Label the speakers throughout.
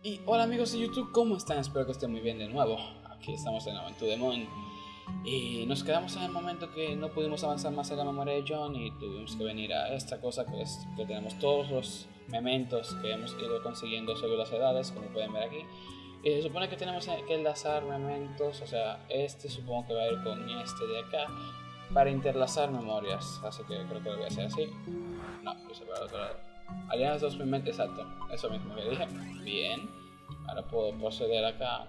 Speaker 1: Y hola amigos de YouTube, ¿cómo están? Espero que estén muy bien de nuevo. Aquí estamos en Aventura Demon. Y nos quedamos en el momento que no pudimos avanzar más en la memoria de John y tuvimos que venir a esta cosa que es que tenemos todos los mementos que hemos ido consiguiendo sobre las edades, como pueden ver aquí. Y se supone que tenemos que enlazar mementos, o sea, este supongo que va a ir con este de acá para interlazar memorias. Así que creo que lo voy a hacer así. No, puse para el otro lado. Dos mementos, exacto. Eso mismo que dije. Bien. Ahora puedo proceder acá.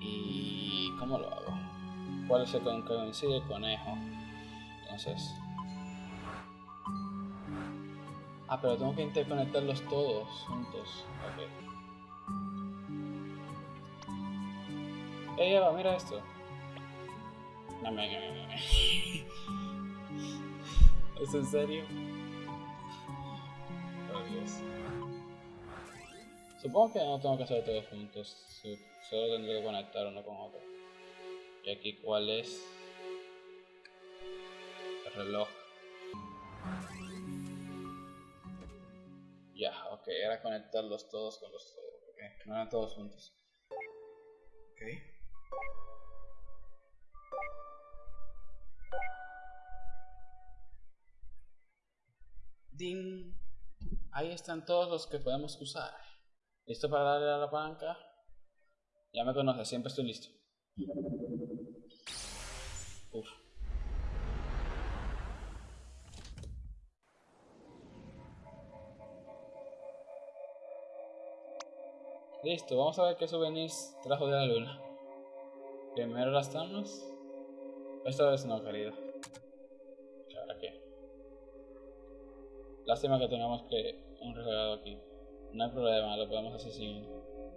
Speaker 1: ¿Y cómo lo hago? ¿Cuál es el que coincide? Conejo. Entonces... Ah, pero tengo que interconectarlos todos juntos. Ok. Ey, Eva, mira esto. No me... ¿Es en serio? Supongo que no tengo que hacer todos juntos. Solo tendré que conectar uno con otro. Y aquí, ¿cuál es? El reloj. Ya, ok, era conectarlos todos con los Ok, no eran todos juntos. Ok. Ding. Ahí están todos los que podemos usar. ¿Listo para darle a la palanca? Ya me conoces, siempre estoy listo. Uf. Listo, vamos a ver qué souvenirs trajo de la luna. Primero las tomas. Esta vez no, querido. ¿Ahora qué? Lástima que tengamos que un regalado aquí. No hay problema, lo podemos hacer sin.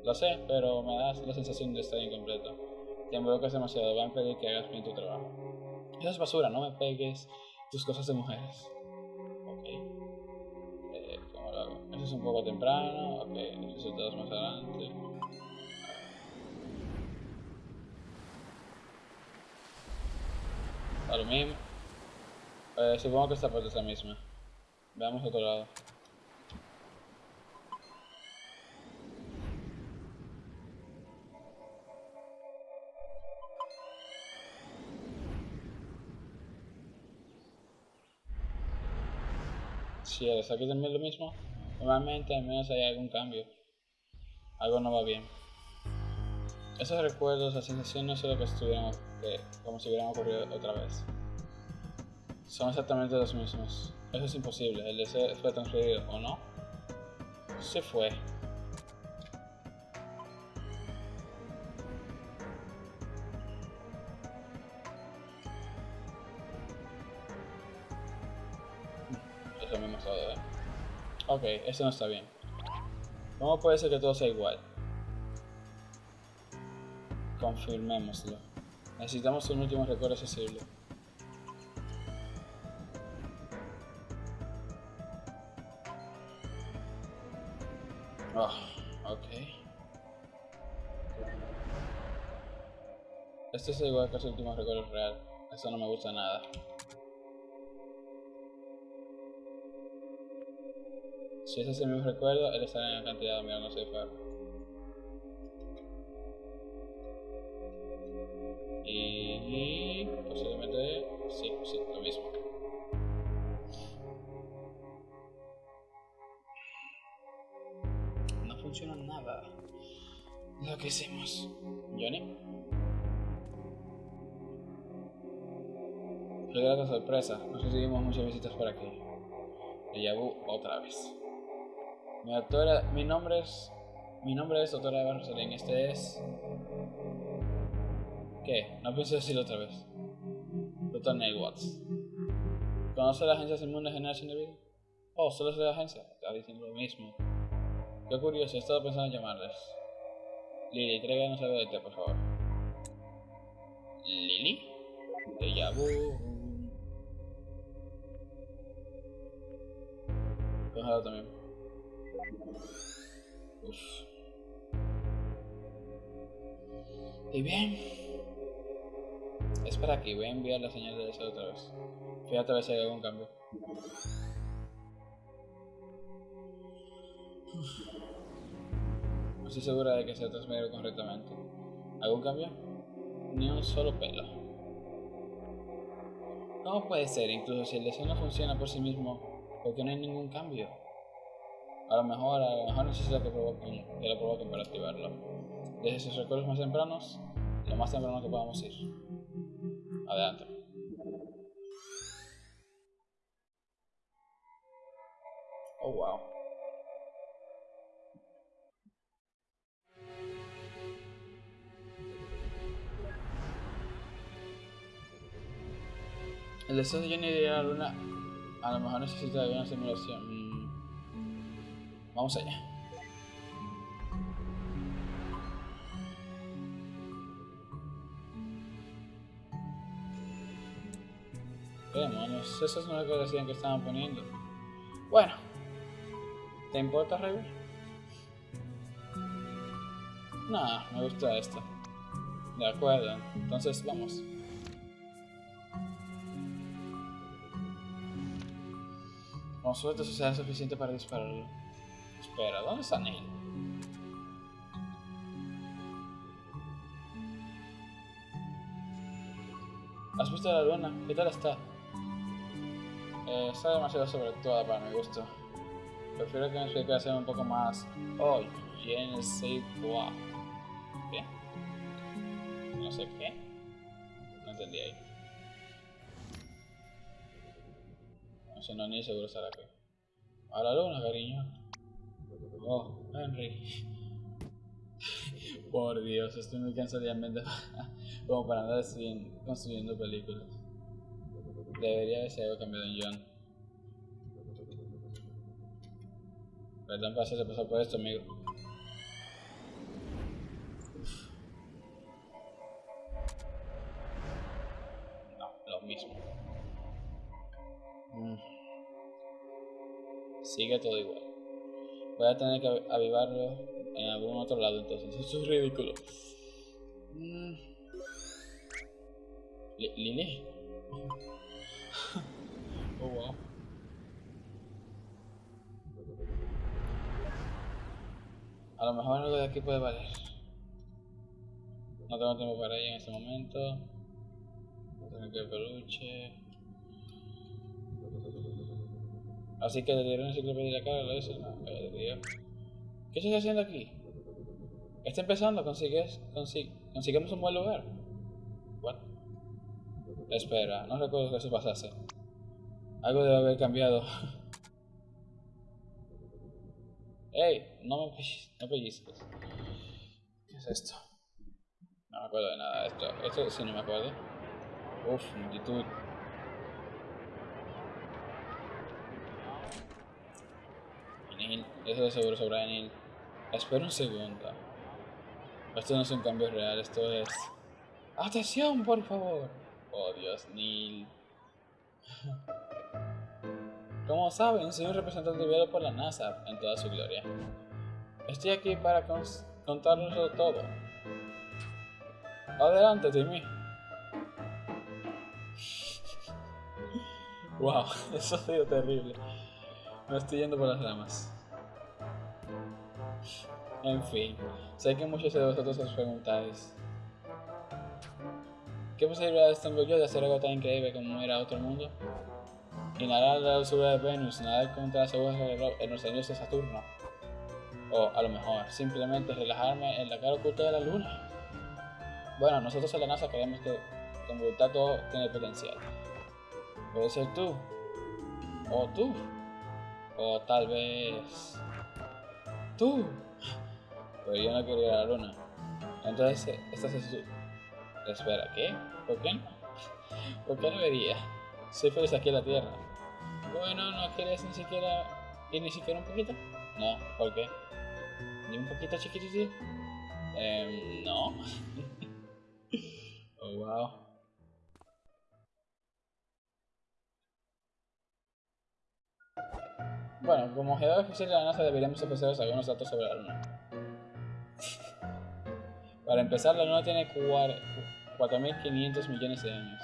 Speaker 1: Lo sé, pero me da la sensación de estar incompleto. Te involucras demasiado, voy a impedir que hagas bien tu trabajo. Eso es basura, no me pegues tus cosas de mujeres. Ok. Eh, ¿Cómo lo hago? Eso es un poco temprano. Ok, resultados más adelante. Lo mismo. Eh, supongo que esta parte es la misma. Veamos otro lado. Si eres aquí también lo mismo, normalmente al menos hay algún cambio. Algo no va bien. Esos recuerdos, las sensaciones son lo que estuvieran como si hubieran ocurrido otra vez. Son exactamente los mismos. Eso es imposible. El deseo fue transferido, ¿o no? Se fue. Eso no está bien. ¿Cómo puede ser que todo sea igual? Confirmémoslo. Necesitamos un último recuerdo accesible. Oh, ok. Este es igual que su último recuerdo real. Eso no me gusta nada. Si ese es el mismo recuerdo, él estará en la cantidad mirando hacia afuera. Y posiblemente sí, sí, lo mismo. No funciona nada. Lo que hicimos. Johnny. Qué grata sorpresa. Nos recibimos muchas visitas por aquí. Déjà otra vez. Mi doctora, mi nombre es, mi nombre es doctora Eva Rosalén. Este es, ¿qué? No pienso decirlo otra vez. Doctor Neil Watts. ¿Conoce la agencia Inmune de Generación de Vida? Oh, solo es de la agencia. Está diciendo lo mismo. Qué curioso, he estado pensando en llamarles. Lily, tráiganos algo de té, por favor. Lily. Déjà vu. Cógelo también. Y bien. Espera aquí, voy a enviar la señal de deseo otra vez. Fíjate a ver si hay algún cambio. Uf. estoy segura de que se transmitido correctamente. ¿Algún cambio? Ni un solo pelo. ¿Cómo puede ser? Incluso si el deseo no funciona por sí mismo, porque no hay ningún cambio. A lo mejor, a lo mejor necesita que, provoquen, que lo provoquen para activarlo. Desde sus recuerdos más tempranos, lo más temprano que podamos ir. Adelante. Oh, wow. El deseo de Johnny de ir a la luna a lo mejor necesita de una simulación. Vamos allá. ¿Qué demonios? Esas no es lo que estaban poniendo. Bueno. ¿Te importa, River? Nah, me gusta esto. De acuerdo, entonces vamos. Con suerte eso será suficiente para dispararlo. Espera, ¿dónde está Neil? ¿Has visto la luna? ¿Qué tal está? Eh, está demasiado sobreactuada para mi gusto. Prefiero que mi explicación sea un poco más... Oh, sais quoi. ¿Qué? No sé qué. No entendí ahí. No sé, no ni seguro estará aquí. A la luna, cariño. Oh, Henry. Por Dios, estoy muy cansado como para andar construyendo películas. Debería haber algo cambiado en John. Perdón por hacerse pasar por esto, amigo. No, lo mismo. Mm. Sigue todo igual. Voy a tener que avivarlo en algún otro lado entonces. Eso es ridículo. Mm. Lili. oh wow. A lo mejor algo de aquí puede valer. No tengo tiempo para ella en este momento. Tengo que peluche. Así que le diré una enciclopedia la cara, lo dice. No, ¿Qué estás haciendo aquí? Está empezando, consigues, consiguemos un buen lugar. What? Espera, no recuerdo que eso pasase. Algo debe haber cambiado. ¡Ey! No me no pellizques. ¿Qué es esto? No me acuerdo de nada de esto. Esto sí no me acuerdo. Uf, multitud. Neil, eso de seguro sobre Neil. Espera un segundo. Esto no es un cambio real, esto es... ¡Atención, por favor! Oh, Dios, Neil. Como saben, soy un representante enviado por la NASA en toda su gloria. Estoy aquí para contarles todo. Adelante, Timmy. wow, eso ha sido terrible. Me estoy yendo por las ramas. En fin, sé que muchos de vosotros os preguntáis ¿Qué posibilidades tengo yo de hacer algo tan increíble como ir a otro mundo? Inhalar la dulzura de Venus, nadar contra las aguas en los años de Saturno. O a lo mejor, simplemente relajarme en la cara oculta de la luna. Bueno, nosotros en la NASA creemos que como todo tiene potencial. Puede ser tú. O tú. O tal vez... Tú. Pero yo no quiero ir a la luna. Entonces, estás es tú. Espera, ¿qué? ¿Por qué no? ¿Por qué no debería? Soy feliz aquí en la Tierra. Bueno, ¿no quieres ni siquiera ir ni siquiera un poquito? No, ¿por qué? ¿Ni un poquito chiquitito? Eh, no. oh, wow. Bueno, como geógrafo oficial de la NASA deberíamos empezar algunos datos sobre la Luna. Para empezar, la Luna tiene 4.500 millones de años.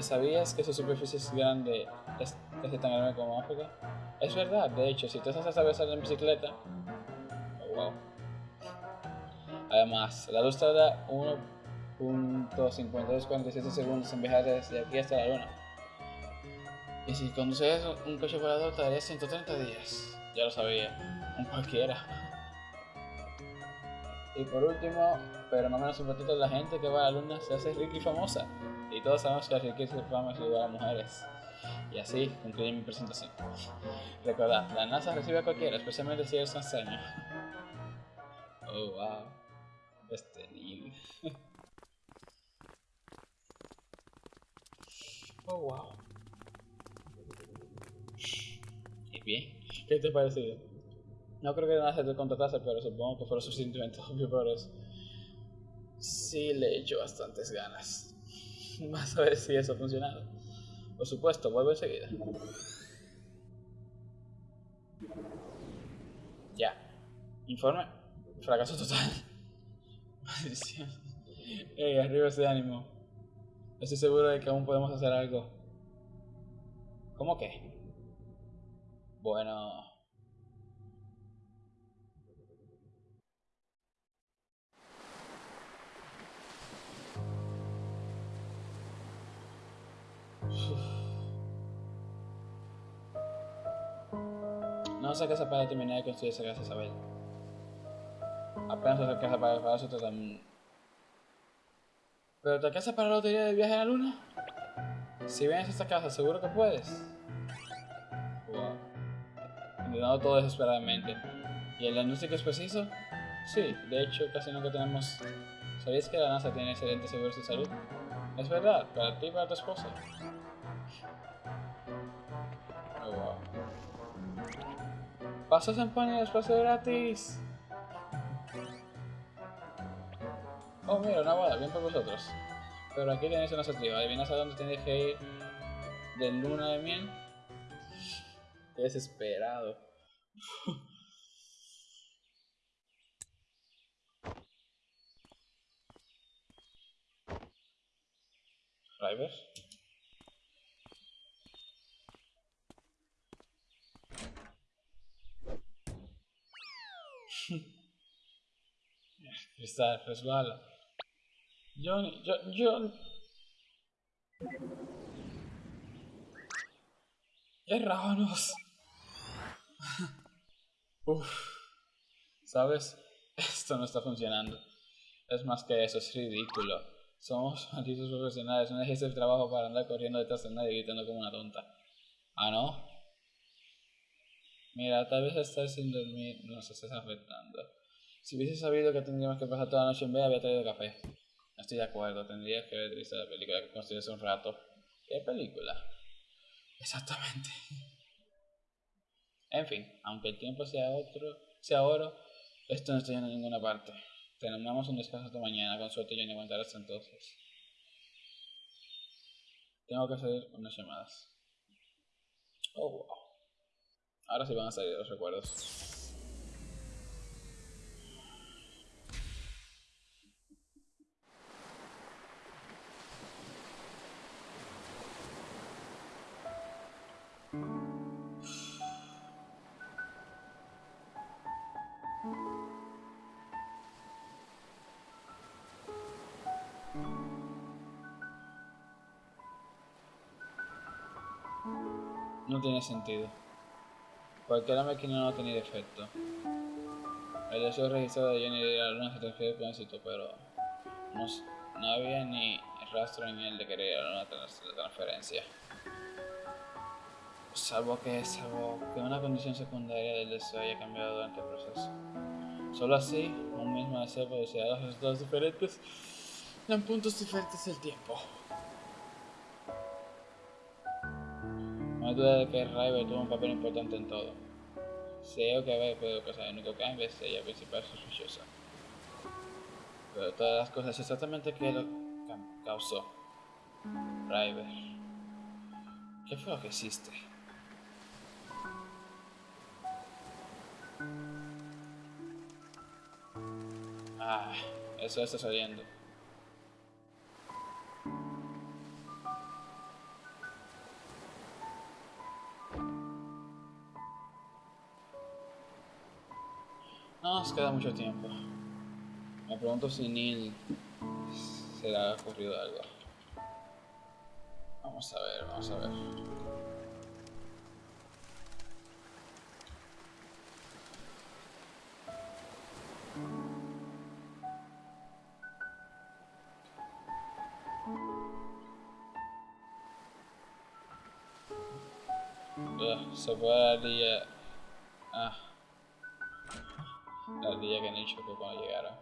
Speaker 1: ¿Sabías que su superficie es grande? es tan grande como África. Es verdad, de hecho, si sabes saber salir en bicicleta, oh, wow. Además, la luz tarda 1.5247 segundos en viajar desde aquí hasta la luna. Y si conduces un coche volador tardaría 130 días. Ya lo sabía, un cualquiera. Y por último, pero no menos importante, la gente que va a la luna se hace rica y famosa. Y todos sabemos que la riqueza y fama es igual a mujeres. Y así concluye mi presentación. Recordad, la NASA recibe a cualquiera, especialmente si eres enseña. Oh, wow. Este niño. oh, wow. Y bien, ¿qué te ha parecido? No creo que la NASA te contratase, pero supongo que fue suficientemente obvio por eso. Sí, le he hecho bastantes ganas. Vas a ver si eso ha funcionado. Por supuesto, vuelvo enseguida. Ya. Informe. Fracaso total. Maldición. Ey, arriba ese ánimo. Estoy seguro de que aún podemos hacer algo. ¿Cómo que? Bueno... No sé se para terminar de construir esa casa, Isabel. Apenas se casa para el palacio totalmente. ¿Pero te alcanza para la lotería del viaje a la luna? Si vienes a esta casa, seguro que puedes. Intentando todo desesperadamente. ¿Y el diagnóstico es preciso? Sí, de hecho casi nunca tenemos... ¿Sabías que la NASA tiene excelentes seguros de salud? Es verdad, para ti y para tu esposa. Oh, wow. Pasos en pan y espacio gratis. Oh, mira, una boda, bien por vosotros. Pero aquí tenéis una acertijo. ¿Adivinas a dónde tenéis que ir de luna de miel? Desesperado. Driver. Cristal, resbala. Johnny, yo, Johnny. Errábanos. Uff. ¿Sabes? Esto no está funcionando. Es más que eso, es ridículo. Somos malditos profesionales, no dejéis el trabajo para andar corriendo detrás de nadie gritando como una tonta. ¿Ah, no? Mira, tal vez estás sin dormir nos estás afectando. Si hubiese sabido que tendríamos que pasar toda la noche en bed, había traído café. No estoy de acuerdo, tendrías que haber visto la película que construí hace un rato. ¿Qué película? Exactamente. En fin, aunque el tiempo sea otro, sea oro, esto no está yendo a ninguna parte. Tenemos un descanso hasta mañana, con suerte yo no aguantaré hasta entonces. Tengo que hacer unas llamadas. Oh, wow. Ahora sí van a salir los recuerdos. No tiene sentido. Cualquier máquina no ha tenido efecto. El deseo registrado de Jenny de la luna se con éxito, pero no, no, había ni rastro en él de querer la la transferencia. Salvo que, salvo que una condición secundaria del deseo haya cambiado durante el proceso. Solo así, un mismo deseo producirá dos resultados diferentes en puntos diferentes del tiempo. Hay duda de que River tuvo un papel importante en todo. Sé que haber podido pasar el único cambio es ella principal sospechosa. Pero todas las cosas exactamente que lo causó. River. ¿Qué fue lo que hiciste? Ah, eso está saliendo. Queda mucho tiempo. Me pregunto si Neil se le ha ocurrido algo. Vamos a ver, vamos a ver. Ugh, se fue la ardilla. Ardilla que Neil chocó cuando llegaron.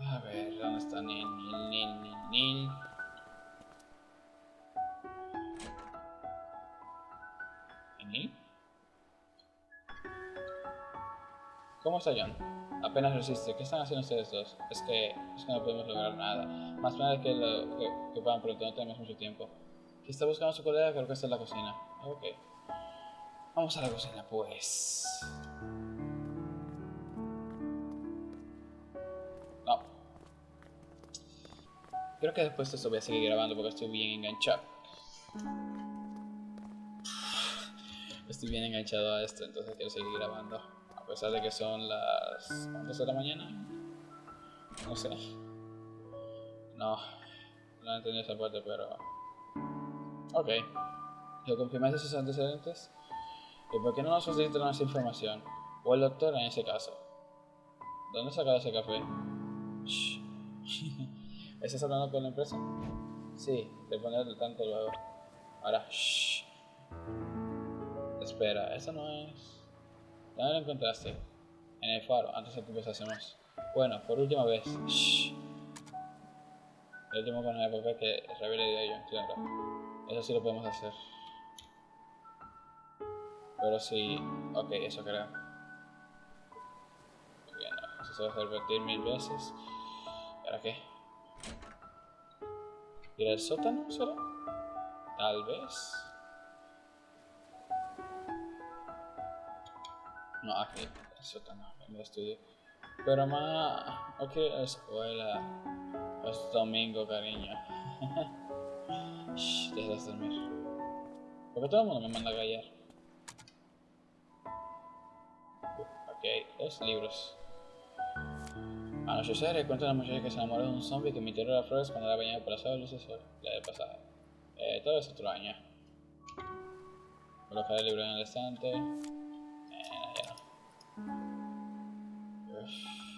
Speaker 1: A ver, ¿dónde está Neil? Neil, Neil, Neil, Neil. ¿Neil? ¿Cómo está John? Apenas resiste. ¿Qué están haciendo ustedes dos? Es que, es que no podemos lograr nada. Más nada que, lo, que, que puedan, pero no tenemos mucho tiempo. Si está buscando a su colega, creo que está en la cocina. Ok. Vamos a la cocina, pues. Creo que después de esto voy a seguir grabando porque estoy bien enganchado. Estoy bien enganchado a esto, entonces quiero seguir grabando. A pesar de que son las... ¿Cuántas de la mañana? No sé. No. No entendí esa parte, pero... Ok. Yo confirmé sus antecedentes. ¿Y por qué no nos facilitan esa información? O el doctor en ese caso. ¿Dónde sacado ese café? ¿Estás hablando con la empresa? Sí, te pones al tanto luego. Ahora, shh. Espera, eso no es. ¿Dónde lo encontraste? En el faro, antes de que empezásemos. Bueno, por última vez. Shh. El último con el papel que revele de ello, claro. Eso sí lo podemos hacer. Pero sí. Ok, eso creo. Eso se va a repetir mil veces. ¿Para qué? ¿Ir al sótano? ¿Será? Tal vez. No, aquí, el sótano, en el estudio. Pero más. Ok, la escuela. Es domingo, cariño. Shh, déjalas dormir. Porque todo el mundo me manda a callar. Ok, dos libros. Anochecer, cuenta de una muchacha que se enamoró de un zombie que emitió las flores cuando era bañada por la sola luz del sol. La de pasada. Eh, todo es extraño. Colocar el libro en el estante. Eh,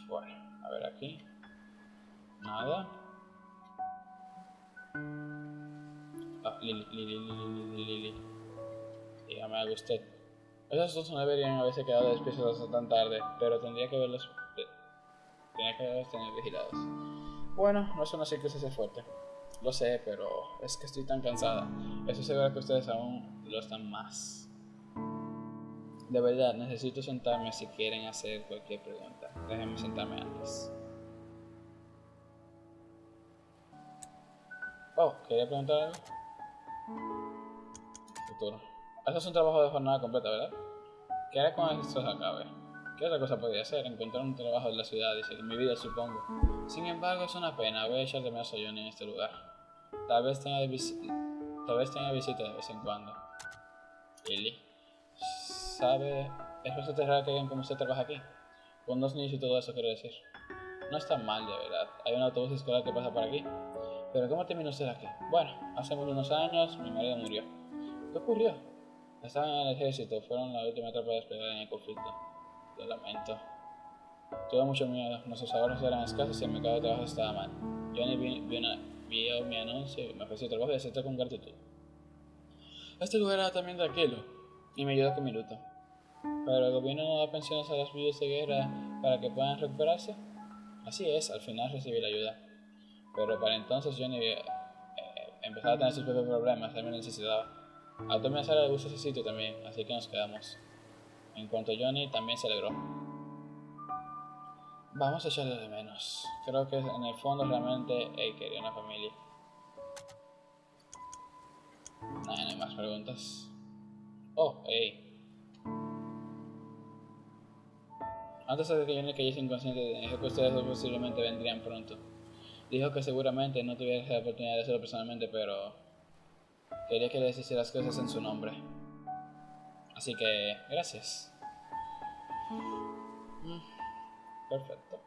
Speaker 1: bueno, a ver aquí. Nada. Ah, Lili, Lili, Lili, Lili. Dígame algo usted. Esos dos no deberían haberse quedado despiertos hasta tan tarde, pero tendría que verlos. Tenía que tenido vigilados. Bueno, no es una circunstancia fuerte. Lo sé, pero es que estoy tan cansada. Estoy segura que ustedes aún lo están más. De verdad, necesito sentarme si quieren hacer cualquier pregunta. Déjenme sentarme antes. Oh, ¿quería preguntar algo? Futuro. Eso es un trabajo de jornada completa, ¿verdad? ¿Qué haré cuando esto se acabe? ¿Qué otra cosa podría hacer? Encontrar un trabajo en la ciudad y seguir mi vida, supongo. Sin embargo, es una pena. Voy a echar de menos a Johnny en este lugar. Tal vez tenga, Tal vez tenga visita de vez en cuando. Lily. ¿Sabe? Es bastante raro que alguien como usted trabaja aquí. Con dos niños y todo eso, quiero decir. No está mal, de verdad. Hay un autobús escolar que pasa por aquí. Pero ¿cómo terminó usted aquí? Bueno, hace unos años mi marido murió. ¿Qué ocurrió? Estaban en el ejército, fueron la última etapa de despedida en el conflicto. Lo lamento. Tuve mucho miedo, nuestros ahorros eran escasos y el mercado de trabajo estaba mal. Johnny vio, mi anuncio y me ofreció trabajo y acepté con gratitud. Este lugar era también tranquilo y me ayudó con mi luto. Pero el gobierno no da pensiones a los viudos de guerra para que puedan recuperarse. Así es, al final recibí la ayuda. Pero para entonces Johnny eh, empezaba a tener sus propios problemas, me necesitaba. A Tommy Sara le gusta ese sitio también, así que nos quedamos. En cuanto Johnny, también se alegró. Vamos a echarle de menos. Creo que en el fondo realmente él quería una familia. No, no hay más preguntas. Oh, hey. Antes de que Johnny cayese inconsciente, dijo que ustedes dos posiblemente vendrían pronto. Dijo que seguramente no tuviera la oportunidad de hacerlo personalmente, pero Quería que les hiciera las cosas en su nombre. Así que, gracias. Perfecto.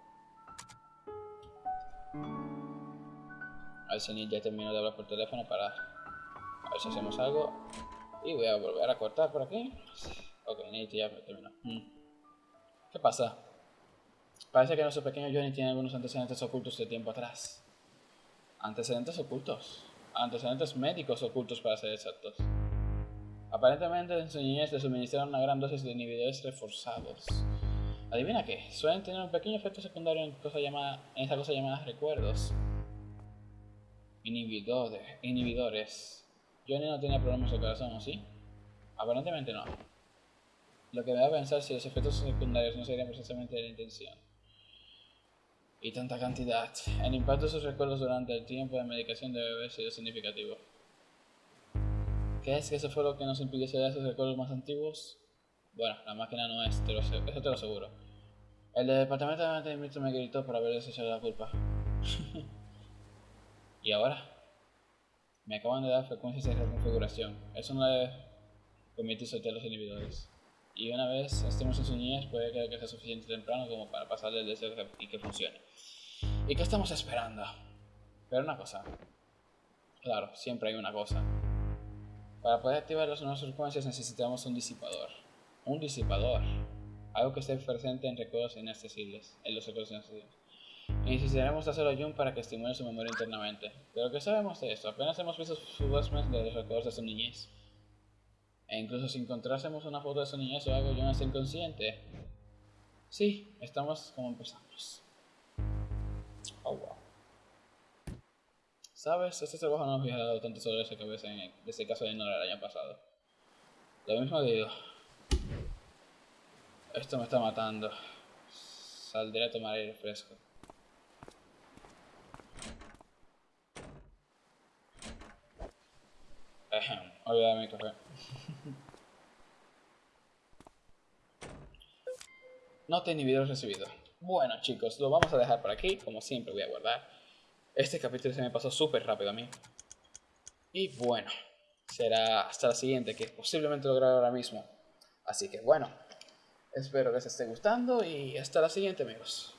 Speaker 1: A ver si ya terminó de hablar por teléfono para a ver si hacemos algo. Y voy a volver a cortar por aquí. Ok, Nate ya terminó. Mm. ¿Qué pasa? Parece que nuestro pequeño Johnny tiene algunos antecedentes ocultos de tiempo atrás. Antecedentes ocultos. Antecedentes médicos ocultos para ser exactos. Aparentemente en su niñez le suministraron una gran dosis de inhibidores reforzados. Adivina qué, suelen tener un pequeño efecto secundario en, cosa llamada, en esa cosa llamada recuerdos. Inhibidores. Inhibidores. Johnny no tiene problemas de corazón, ¿o sí? Aparentemente no. Lo que me da a pensar si los efectos secundarios no serían precisamente de la intención. Y tanta cantidad. El impacto de sus recuerdos durante el tiempo de medicación debe haber sido significativo. ¿Qué es eso fue lo que nos impidió ser esos recuerdos más antiguos? Bueno, la máquina no es, te lo, eso te lo aseguro. El departamento de mantenimiento me gritó por haber desechado la culpa. y ahora, me acaban de dar frecuencias de reconfiguración. Eso no debe permitir soltar los inhibidores. Y una vez estemos en su niñez, puede que sea suficiente temprano como para pasarle el deseo y que funcione. ¿Y qué estamos esperando? Pero una cosa. Claro, siempre hay una cosa. Para poder activar las nuevas frecuencias necesitamos un disipador. Un disipador. Algo que esté presente en recuerdos inaccesibles. En los recuerdos inaccesibles. Y necesitaremos hacerlo a Jun para que estimule su memoria internamente. Pero ¿qué sabemos de esto? Apenas hemos visto meses de los recuerdos de su niñez. E incluso si encontrásemos una foto de su niñez o algo, Jun es inconsciente. Sí, estamos como empezamos. Oh, wow. ¿Sabes? Este trabajo no me había dado tanto sobre esa cabeza en ese caso de Nora el año pasado. Lo mismo digo. Esto me está matando. Saldré a tomar aire fresco. Olvidar mi café. Nota inhibidor recibido. Bueno chicos, lo vamos a dejar por aquí. Como siempre voy a guardar. Este capítulo se me pasó súper rápido a mí. Y bueno, será hasta la siguiente, que posiblemente lo grabe ahora mismo. Así que bueno, espero que les esté gustando y hasta la siguiente amigos.